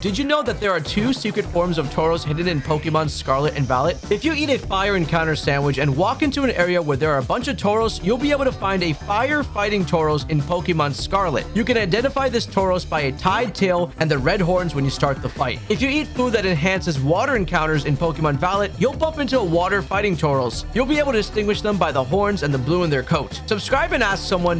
Did you know that there are two secret forms of Tauros hidden in Pokemon Scarlet and Violet? If you eat a fire encounter sandwich and walk into an area where there are a bunch of Tauros, you'll be able to find a fire fighting Tauros in Pokemon Scarlet. You can identify this Tauros by a tied tail and the red horns when you start the fight. If you eat food that enhances water encounters in Pokemon Violet, you'll bump into a water fighting Tauros. You'll be able to distinguish them by the horns and the blue in their coat. Subscribe and ask someone,